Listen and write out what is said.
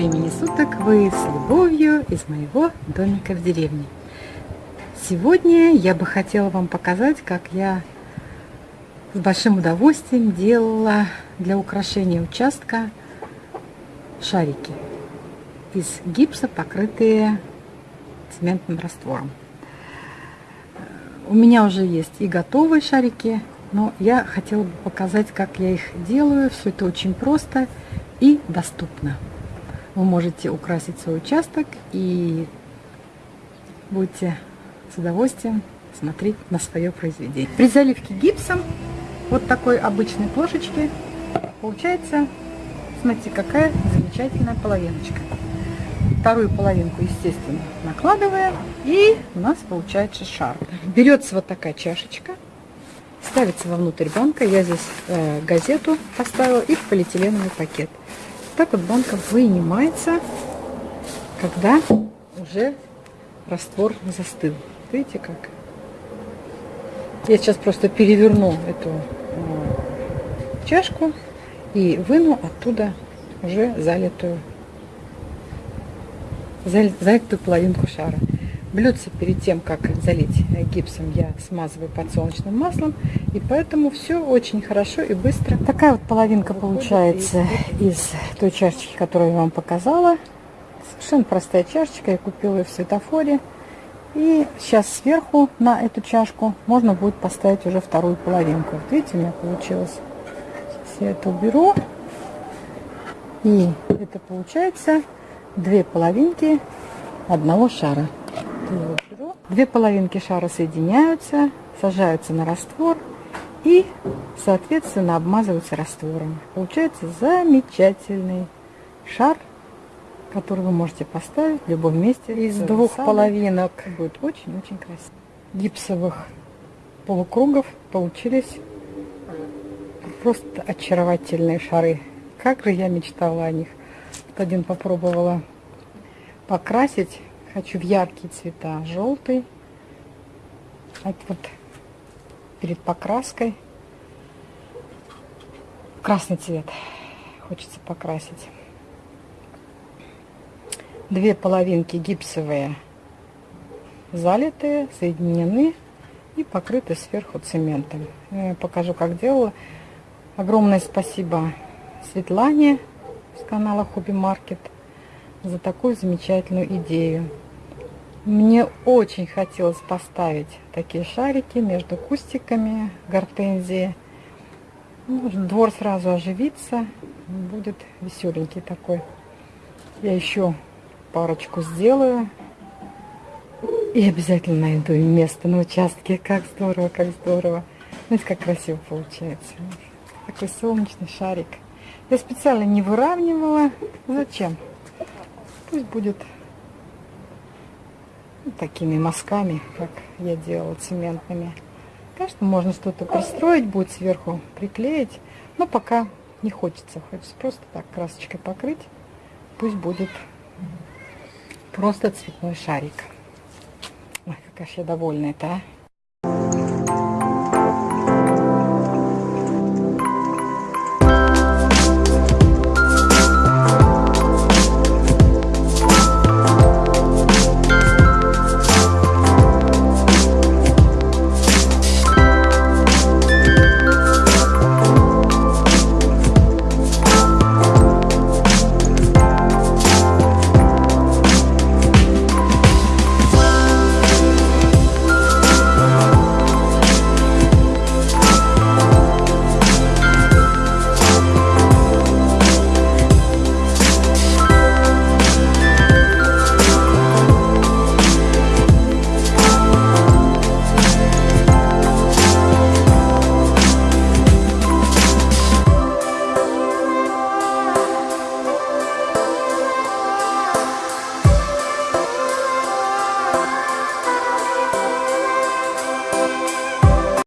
времени суток! Вы с любовью из моего домика в деревне. Сегодня я бы хотела вам показать, как я с большим удовольствием делала для украшения участка шарики из гипса, покрытые цементным раствором. У меня уже есть и готовые шарики, но я хотела бы показать, как я их делаю. Все это очень просто и доступно. Вы можете украсить свой участок и будете с удовольствием смотреть на свое произведение. При заливке гипсом вот такой обычной плошечки получается, смотрите, какая замечательная половиночка. Вторую половинку, естественно, накладываем, и у нас получается шар. Берется вот такая чашечка, ставится вовнутрь банка. Я здесь э, газету поставила и полиэтиленовый пакет. Так вот банка вынимается, когда уже раствор застыл. Видите как? Я сейчас просто переверну эту э, чашку и выну оттуда уже залитую, залитую половинку шара. Блюдце перед тем, как залить гипсом, я смазываю подсолнечным маслом. И поэтому все очень хорошо и быстро. Такая вот половинка получается из той чашечки, которую я вам показала. Совершенно простая чашечка. Я купила ее в светофоре. И сейчас сверху на эту чашку можно будет поставить уже вторую половинку. Вот видите, у меня получилось. Сейчас я это уберу. И это получается две половинки одного шара его беру. Две половинки шара соединяются, сажаются на раствор и, соответственно, обмазываются раствором. Получается замечательный шар, который вы можете поставить в любом месте. Из двух сада. половинок будет очень-очень красиво. Гипсовых полукругов получились просто очаровательные шары. Как же я мечтала о них. Вот один попробовала покрасить Хочу в яркие цвета. Желтый. Это вот перед покраской. Красный цвет хочется покрасить. Две половинки гипсовые залитые, соединены и покрыты сверху цементом. Я покажу, как делала. Огромное спасибо Светлане с канала Хобби Маркет за такую замечательную идею. Мне очень хотелось поставить такие шарики между кустиками гортензии. Ну, двор сразу оживится, будет веселенький такой. Я еще парочку сделаю. И обязательно найду место на участке. Как здорово, как здорово. Знаете, как красиво получается. Такой солнечный шарик. Я специально не выравнивала. Зачем? Пусть будет такими мазками, как я делала цементными. Конечно, можно что-то пристроить, будет сверху приклеить, но пока не хочется. Хочется просто так красочкой покрыть. Пусть будет просто цветной шарик. Ой, какая же я довольна это, а.